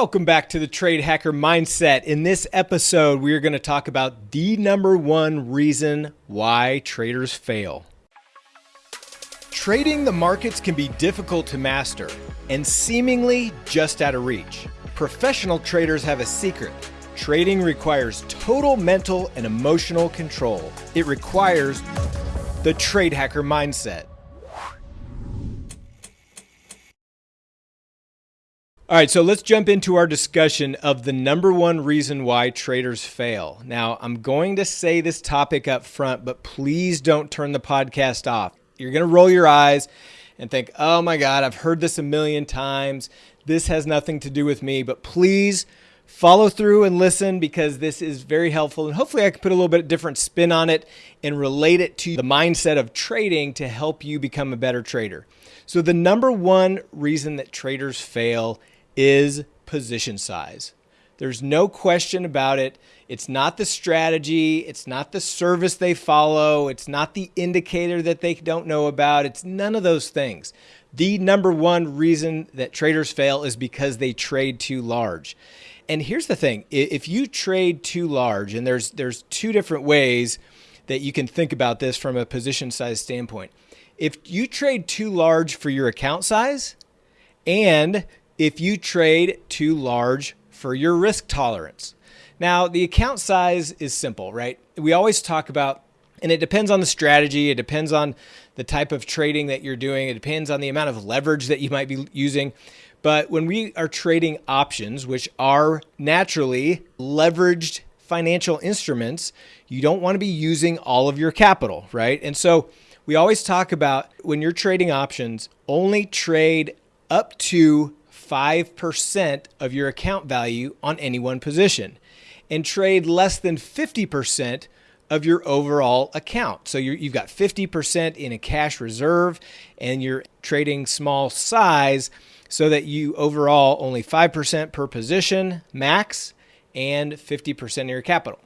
Welcome back to the Trade Hacker Mindset. In this episode, we are going to talk about the number one reason why traders fail. Trading the markets can be difficult to master and seemingly just out of reach. Professional traders have a secret. Trading requires total mental and emotional control. It requires the Trade Hacker Mindset. All right, so let's jump into our discussion of the number one reason why traders fail. Now, I'm going to say this topic up front, but please don't turn the podcast off. You're going to roll your eyes and think, oh my God, I've heard this a million times. This has nothing to do with me, but please follow through and listen because this is very helpful. And hopefully, I can put a little bit of different spin on it and relate it to the mindset of trading to help you become a better trader. So, the number one reason that traders fail is position size. There's no question about it. It's not the strategy. It's not the service they follow. It's not the indicator that they don't know about. It's none of those things. The number one reason that traders fail is because they trade too large. And here's the thing if you trade too large, and there's, there's two different ways that you can think about this from a position size standpoint. If you trade too large for your account size, and if you trade too large for your risk tolerance. Now, the account size is simple, right? We always talk about, and it depends on the strategy, it depends on the type of trading that you're doing, it depends on the amount of leverage that you might be using. But when we are trading options, which are naturally leveraged financial instruments, you don't want to be using all of your capital, right? And so we always talk about when you're trading options, only trade up to 5% of your account value on any one position and trade less than 50% of your overall account. So you have got 50% in a cash reserve and you're trading small size so that you overall only 5% per position max and 50% of your capital.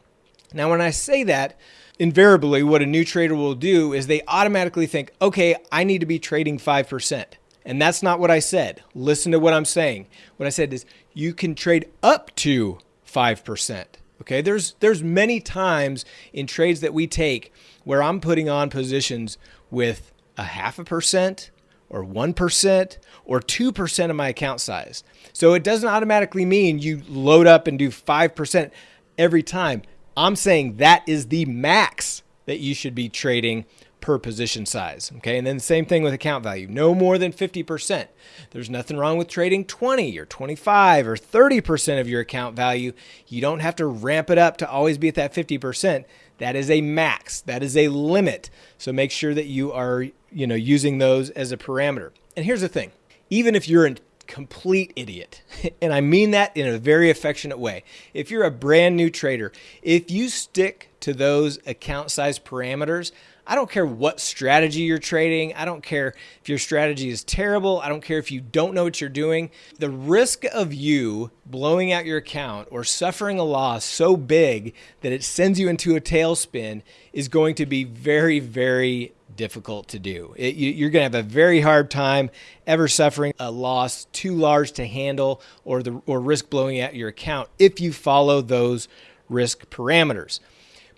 Now, when I say that, invariably what a new trader will do is they automatically think, okay, I need to be trading 5%. And that's not what I said. Listen to what I'm saying. What I said is you can trade up to 5%. Okay? There's there's many times in trades that we take where I'm putting on positions with a half a percent or 1% or 2% of my account size. So it doesn't automatically mean you load up and do 5% every time. I'm saying that is the max that you should be trading per position size. Okay. And then the same thing with account value, no more than 50%. There's nothing wrong with trading 20 or 25 or 30% of your account value. You don't have to ramp it up to always be at that 50%. That is a max. That is a limit. So make sure that you are, you know, using those as a parameter. And here's the thing. Even if you're a complete idiot, and I mean that in a very affectionate way. If you're a brand new trader, if you stick to those account size parameters, I don't care what strategy you're trading. I don't care if your strategy is terrible. I don't care if you don't know what you're doing. The risk of you blowing out your account or suffering a loss so big that it sends you into a tailspin is going to be very, very difficult to do. It, you, are going to have a very hard time ever suffering a loss too large to handle or the or risk blowing out your account if you follow those risk parameters.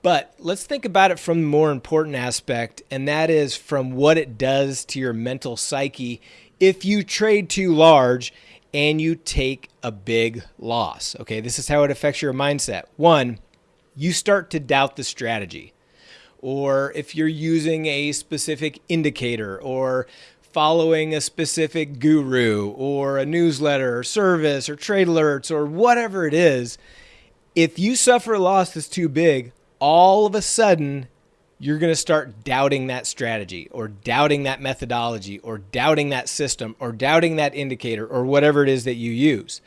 But let's think about it from the more important aspect, and that is from what it does to your mental psyche if you trade too large and you take a big loss. Okay, this is how it affects your mindset. One, you start to doubt the strategy. Or if you're using a specific indicator or following a specific guru or a newsletter or service or trade alerts or whatever it is, if you suffer a loss that's too big, all of a sudden you're going to start doubting that strategy or doubting that methodology or doubting that system or doubting that indicator or whatever it is that you use.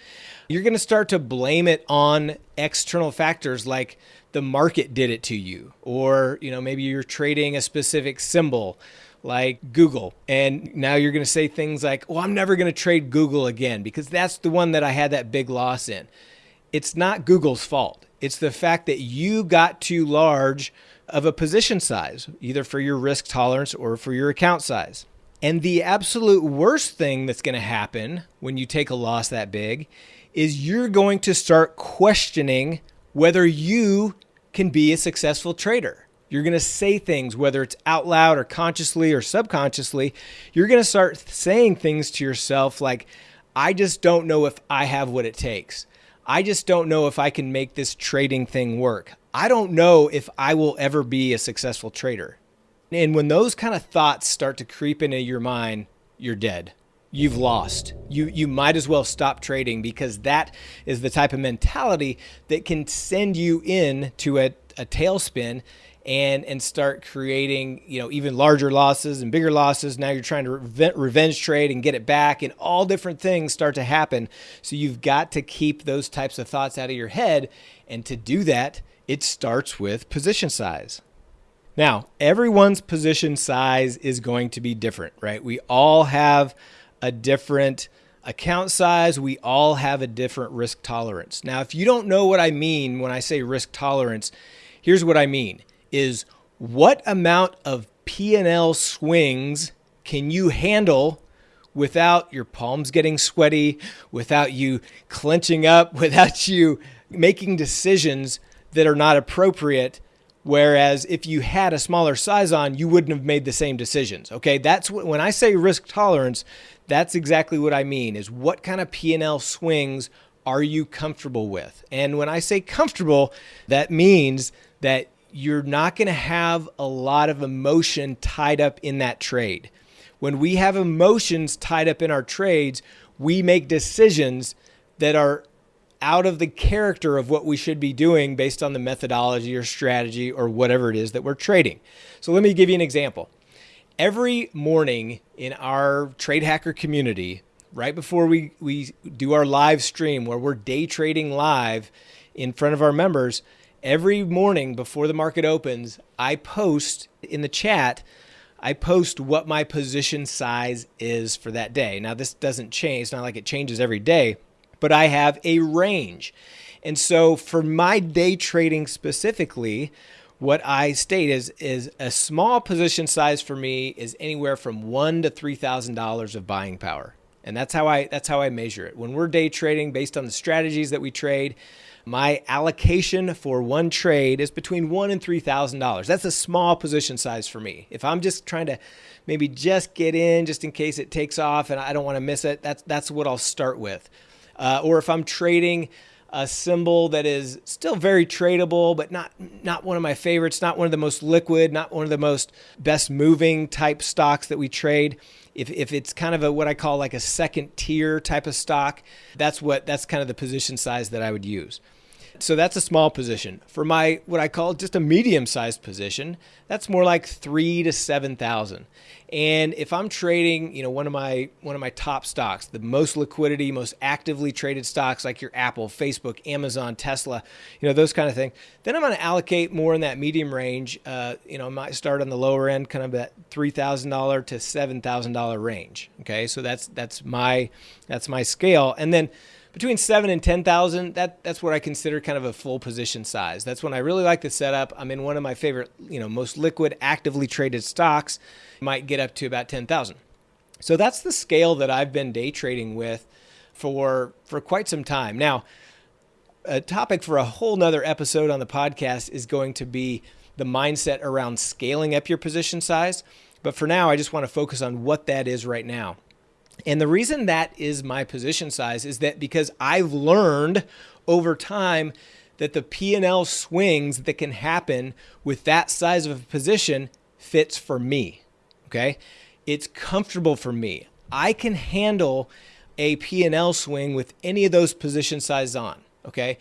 You're going to start to blame it on external factors like the market did it to you or you know maybe you're trading a specific symbol like Google and now you're going to say things like, "Well, I'm never going to trade Google again because that's the one that I had that big loss in." It's not Google's fault it's the fact that you got too large of a position size, either for your risk tolerance or for your account size. And the absolute worst thing that's going to happen when you take a loss that big is you're going to start questioning whether you can be a successful trader. You're going to say things, whether it's out loud or consciously or subconsciously. You're going to start saying things to yourself like, I just don't know if I have what it takes. I just don't know if I can make this trading thing work. I don't know if I will ever be a successful trader. And when those kind of thoughts start to creep into your mind, you're dead. You've lost. You you might as well stop trading because that is the type of mentality that can send you in to a, a tailspin and and start creating you know even larger losses and bigger losses. Now you're trying to revenge trade and get it back and all different things start to happen. So you've got to keep those types of thoughts out of your head and to do that it starts with position size. Now everyone's position size is going to be different right? We all have a different account size. We all have a different risk tolerance. Now if you don't know what i mean when i say risk tolerance here's what i mean is what amount of P&L swings can you handle without your palms getting sweaty, without you clenching up, without you making decisions that are not appropriate? Whereas if you had a smaller size on you wouldn't have made the same decisions okay? That's what when i say risk tolerance that's exactly what i mean is what kind of p&l swings are you comfortable with? And when i say comfortable that means that you're not going to have a lot of emotion tied up in that trade. When we have emotions tied up in our trades, we make decisions that are out of the character of what we should be doing based on the methodology or strategy or whatever it is that we're trading. So let me give you an example. Every morning in our trade hacker community, right before we, we do our live stream where we're day trading live in front of our members, every morning before the market opens, I post in the chat, I post what my position size is for that day. Now, this doesn't change, it's not like it changes every day, but I have a range. And so for my day trading specifically, what I state is is a small position size for me is anywhere from one to three thousand dollars of buying power, and that's how I that's how I measure it. When we're day trading, based on the strategies that we trade, my allocation for one trade is between one and three thousand dollars. That's a small position size for me. If I'm just trying to maybe just get in, just in case it takes off and I don't want to miss it, that's that's what I'll start with. Uh, or if I'm trading a symbol that is still very tradable, but not not one of my favorites, not one of the most liquid, not one of the most best moving type stocks that we trade. If, if it's kind of a what I call like a second tier type of stock, that's what that's kind of the position size that I would use. So that's a small position. For my what I call just a medium-sized position, that's more like three to seven thousand. And if I'm trading, you know, one of my one of my top stocks, the most liquidity, most actively traded stocks like your Apple, Facebook, Amazon, Tesla, you know, those kind of things, then I'm going to allocate more in that medium range. Uh, you know, I might start on the lower end, kind of that three thousand dollar to seven thousand dollar range. Okay, so that's that's my that's my scale, and then between seven and ten thousand, that that's what I consider kind of a full position size. That's when I really like the setup. I'm in one of my favorite, you know, most liquid, actively traded stocks. Might get up to about ten thousand. So that's the scale that I've been day trading with for for quite some time. Now, a topic for a whole nother episode on the podcast is going to be the mindset around scaling up your position size. But for now, I just want to focus on what that is right now. And the reason that is my position size is that because I've learned over time that the P&L swings that can happen with that size of a position fits for me. Okay? It's comfortable for me. I can handle a P&L swing with any of those position sizes on, okay?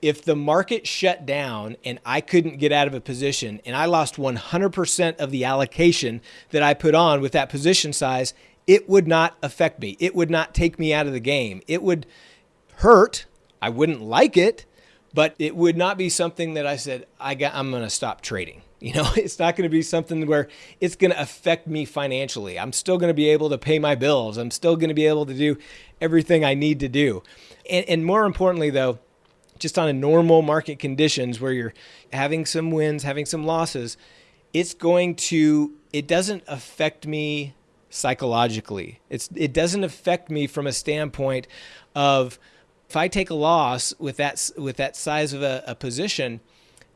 If the market shut down and I couldn't get out of a position and I lost 100% of the allocation that I put on with that position size, it would not affect me. It would not take me out of the game. It would hurt. I wouldn't like it, but it would not be something that I said, I got, I'm going to stop trading. You know, it's not going to be something where it's going to affect me financially. I'm still going to be able to pay my bills. I'm still going to be able to do everything I need to do. And, and more importantly, though, just on a normal market conditions where you're having some wins, having some losses, it's going to, it doesn't affect me psychologically. It's it doesn't affect me from a standpoint of If I take a loss with that with that size of a, a position,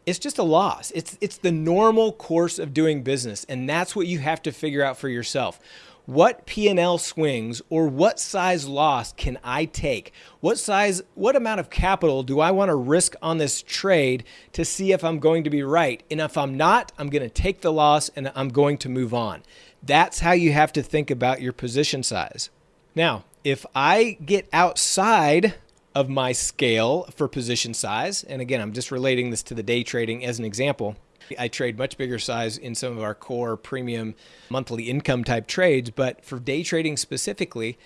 it's just a loss. It's it's the normal course of doing business, and that's what you have to figure out for yourself. What P&L swings or what size loss can I take? What size what amount of capital do I want to risk on this trade to see if I'm going to be right? And if I'm not, I'm going to take the loss and I'm going to move on. That's how you have to think about your position size. Now, if I get outside of my scale for position size. And again, I'm just relating this to the day trading as an example. I trade much bigger size in some of our core premium monthly income type trades, but for day trading specifically,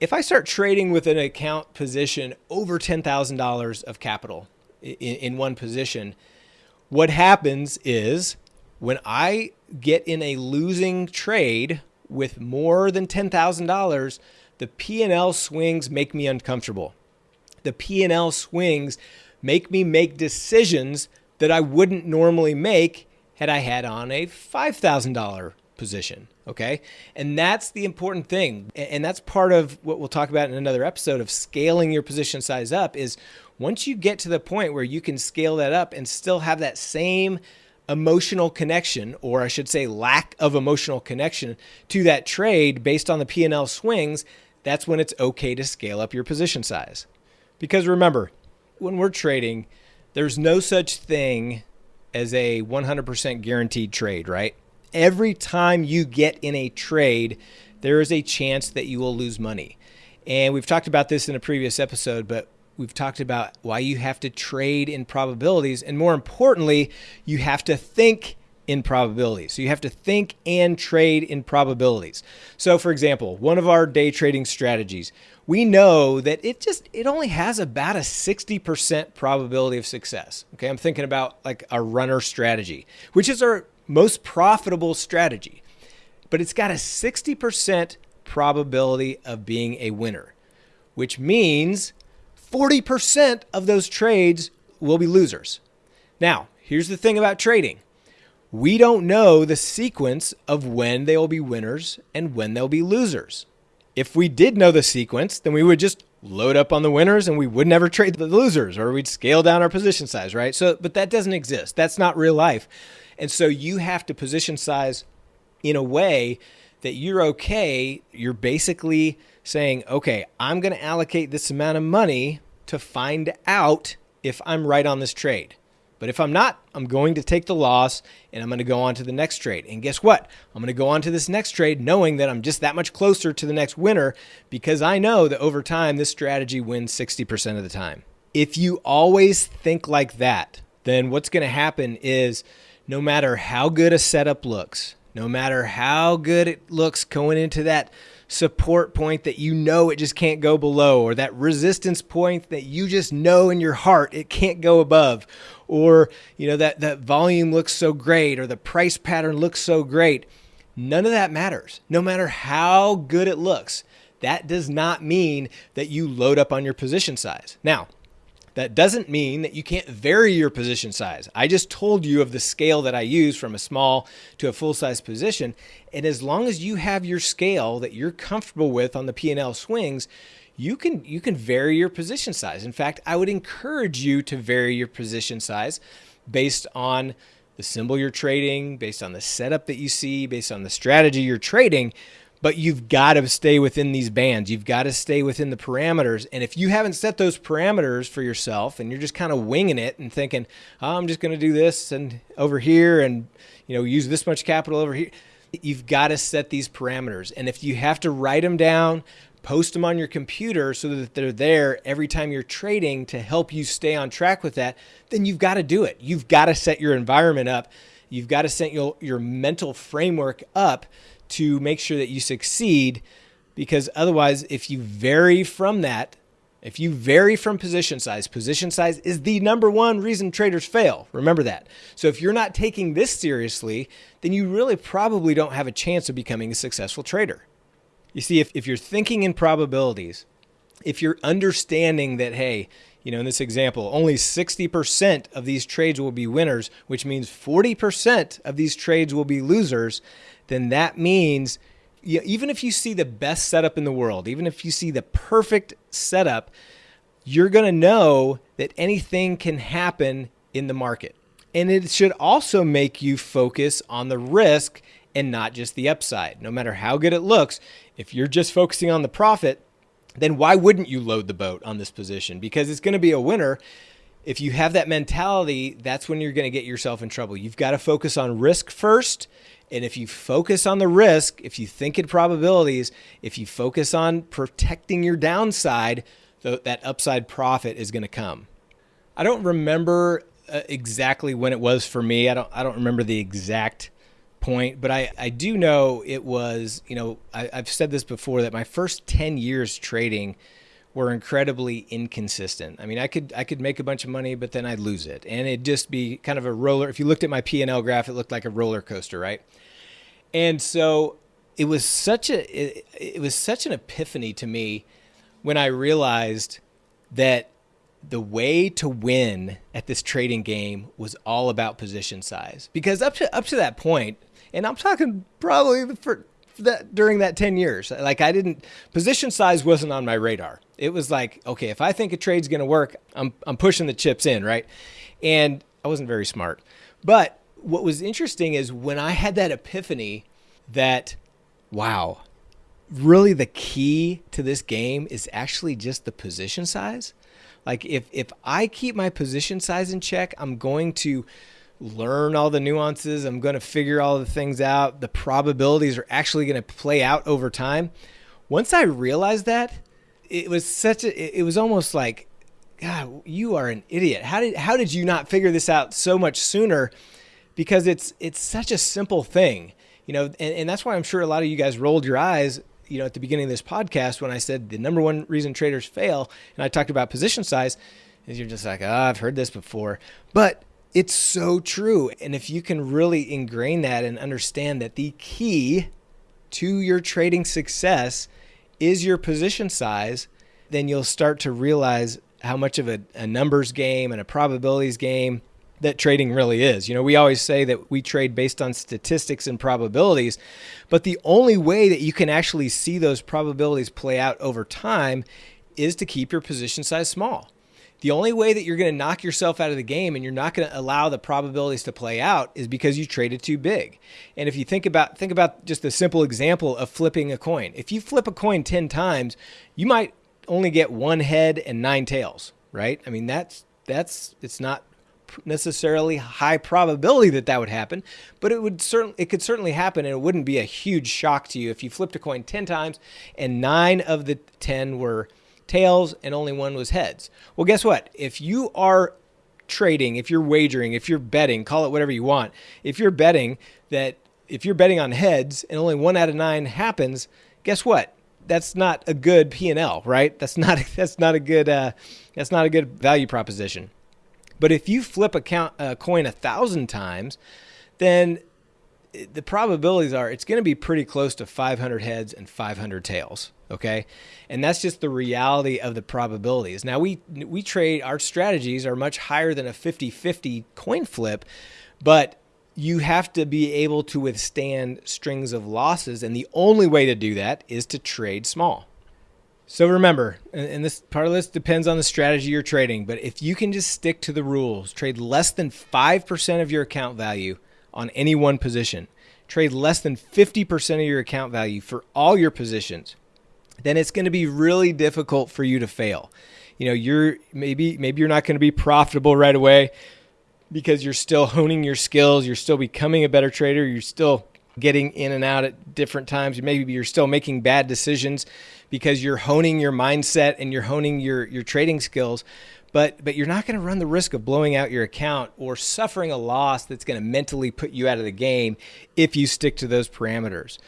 if I start trading with an account position over $10,000 of capital in, in one position, what happens is when I get in a losing trade with more than $10,000, the P&L swings make me uncomfortable. The P&L swings make me make decisions that I wouldn't normally make had I had on a $5,000 position. Okay. And that's the important thing. And that's part of what we'll talk about in another episode of scaling your position size up is once you get to the point where you can scale that up and still have that same emotional connection or I should say lack of emotional connection to that trade based on the P&L swings, that's when it's okay to scale up your position size. Because remember, when we're trading, there's no such thing as a 100% guaranteed trade, right? Every time you get in a trade, there is a chance that you will lose money. And we've talked about this in a previous episode, but we've talked about why you have to trade in probabilities. And more importantly, you have to think in probabilities. So you have to think and trade in probabilities. So for example, one of our day trading strategies, we know that it just it only has about a 60% probability of success. Okay? I'm thinking about like a runner strategy, which is our most profitable strategy. But it's got a 60% probability of being a winner, which means 40% of those trades will be losers. Now, here's the thing about trading we don't know the sequence of when they will be winners and when they'll be losers. If we did know the sequence, then we would just load up on the winners and we would never trade the losers or we'd scale down our position size, right? So, but that doesn't exist. That's not real life. And so you have to position size in a way that you're okay. You're basically saying, okay, I'm going to allocate this amount of money to find out if I'm right on this trade. But if I'm not, I'm going to take the loss and I'm going to go on to the next trade. And guess what? I'm going to go on to this next trade knowing that I'm just that much closer to the next winner because I know that over time, this strategy wins 60% of the time. If you always think like that, then what's going to happen is no matter how good a setup looks, no matter how good it looks going into that support point that you know it just can't go below, or that resistance point that you just know in your heart it can't go above, or you know that that volume looks so great or the price pattern looks so great. None of that matters. No matter how good it looks that does not mean that you load up on your position size. Now that doesn't mean that you can't vary your position size. I just told you of the scale that I use from a small to a full size position. And as long as you have your scale that you're comfortable with on the P&L swings, you can you can vary your position size. In fact, I would encourage you to vary your position size based on the symbol you're trading, based on the setup that you see, based on the strategy you're trading, but you've got to stay within these bands. You've got to stay within the parameters. And if you haven't set those parameters for yourself and you're just kind of winging it and thinking, oh, I'm just going to do this and over here and you know use this much capital over here, you've got to set these parameters. And if you have to write them down, post them on your computer so that they're there every time you're trading to help you stay on track with that, then you've got to do it. You've got to set your environment up. You've got to set your, your mental framework up to make sure that you succeed because otherwise, if you vary from that, if you vary from position size, position size is the number one reason traders fail. Remember that. So if you're not taking this seriously, then you really probably don't have a chance of becoming a successful trader. You see, if, if you're thinking in probabilities, if you're understanding that, hey, you know, in this example, only 60% of these trades will be winners, which means 40% of these trades will be losers, then that means you know, even if you see the best setup in the world, even if you see the perfect setup, you're going to know that anything can happen in the market. And it should also make you focus on the risk and not just the upside. No matter how good it looks, if you're just focusing on the profit, then why wouldn't you load the boat on this position? Because it's going to be a winner. If you have that mentality, that's when you're going to get yourself in trouble. You've got to focus on risk first. And if you focus on the risk, if you think in probabilities, if you focus on protecting your downside, that upside profit is going to come. I don't remember uh, exactly when it was for me. I don't I don't remember the exact point, but I, I do know it was, you know, I, I've said this before that my first 10 years trading were incredibly inconsistent. I mean, I could I could make a bunch of money, but then I'd lose it, and it'd just be kind of a roller. If you looked at my P and L graph, it looked like a roller coaster, right? And so it was such a it, it was such an epiphany to me when I realized that the way to win at this trading game was all about position size. Because up to up to that point, and I'm talking probably for that during that 10 years, like I didn't position size wasn't on my radar. It was like, okay, if I think a trade's going to work, I'm I'm pushing the chips in, right? And I wasn't very smart. But what was interesting is when I had that epiphany that wow, really the key to this game is actually just the position size like if if I keep my position size in check, I'm going to learn all the nuances. I'm going to figure all the things out. The probabilities are actually going to play out over time. Once I realized that, it was such a it was almost like God, you are an idiot. How did how did you not figure this out so much sooner? Because it's it's such a simple thing, you know, and, and that's why I'm sure a lot of you guys rolled your eyes you know, at the beginning of this podcast when I said the number one reason traders fail, and I talked about position size, is you're just like, oh, I've heard this before. But it's so true. And if you can really ingrain that and understand that the key to your trading success is your position size, then you'll start to realize how much of a, a numbers game and a probabilities game that trading really is. You know, we always say that we trade based on statistics and probabilities, but the only way that you can actually see those probabilities play out over time is to keep your position size small. The only way that you're going to knock yourself out of the game and you're not going to allow the probabilities to play out is because you traded too big. And if you think about think about just a simple example of flipping a coin. If you flip a coin 10 times, you might only get one head and nine tails, right? I mean, that's that's it's not necessarily high probability that that would happen, but it would certainly it could certainly happen, and it wouldn't be a huge shock to you if you flipped a coin ten times and nine of the ten were tails and only one was heads. Well, guess what? If you are trading, if you're wagering, if you're betting, call it whatever you want. If you're betting that if you're betting on heads and only one out of nine happens, guess what? That's not a good P and L, right? That's not that's not a good uh, that's not a good value proposition. But if you flip a, count, a coin a thousand times, then the probabilities are it's going to be pretty close to 500 heads and 500 tails okay? And that's just the reality of the probabilities. Now we we trade our strategies are much higher than a 50-50 coin flip but you have to be able to withstand strings of losses and the only way to do that is to trade small. So remember, and this part of this depends on the strategy you're trading, but if you can just stick to the rules, trade less than 5% of your account value on any one position, trade less than 50% of your account value for all your positions, then it's going to be really difficult for you to fail. You know, you're maybe maybe you're not going to be profitable right away because you're still honing your skills, you're still becoming a better trader, you're still getting in and out at different times. Maybe you're still making bad decisions because you're honing your mindset and you're honing your your trading skills. But but you're not going to run the risk of blowing out your account or suffering a loss that's going to mentally put you out of the game if you stick to those parameters.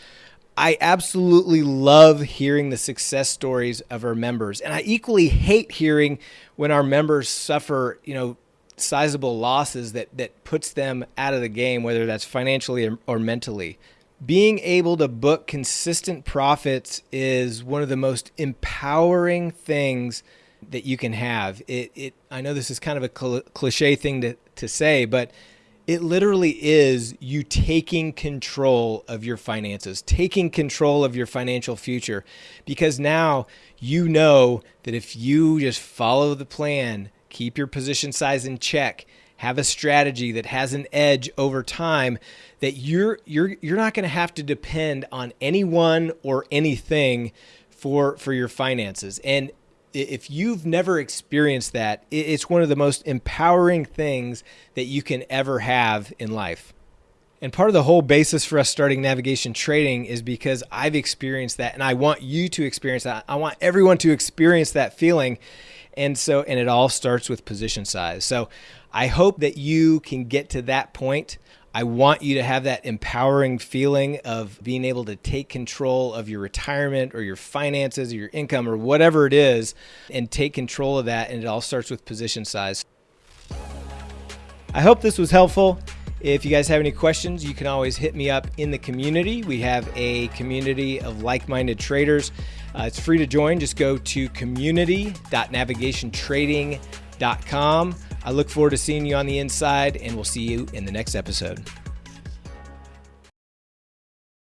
I absolutely love hearing the success stories of our members, and I equally hate hearing when our members suffer, you know, sizable losses that that puts them out of the game, whether that's financially or, or mentally. Being able to book consistent profits is one of the most empowering things that you can have. It, it I know this is kind of a cl- cliche thing to, to say, but It literally is you taking control of your finances, taking control of your financial future, because now you know that if you just follow the plan, keep your position size in check, have a strategy that has an edge over time, that you're you're you're not going to have to depend on anyone or anything for for your finances. And if you've never experienced that, it's one of the most empowering things that you can ever have in life. And part of the whole basis for us starting navigation trading is because I've experienced that and I want you to experience that. I want everyone to experience that feeling. And so, and it all starts with position size. So I hope that you can get to that point I want you to have that empowering feeling of being able to take control of your retirement or your finances or your income or whatever it is and take control of that. And it all starts with position size. I hope this was helpful. If you guys have any questions, you can always hit me up in the community. We have a community of like minded traders. Uh, it's free to join. Just go to community.navigationtrading.com. I look forward to seeing you on the inside, and we'll see you in the next episode.